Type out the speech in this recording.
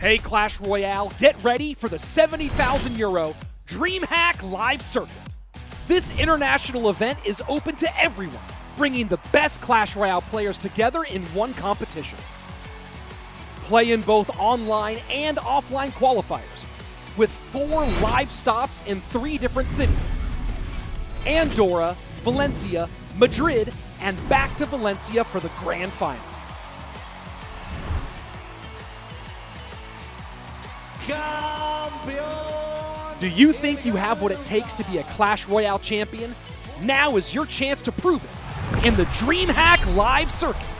Hey Clash Royale, get ready for the 70,000 euro DreamHack Live Circuit. This international event is open to everyone, bringing the best Clash Royale players together in one competition. Play in both online and offline qualifiers, with four live stops in three different cities Andorra, Valencia, Madrid, and back to Valencia for the grand final. Do you think you have what it takes to be a Clash Royale champion? Now is your chance to prove it in the DreamHack Live Circuit.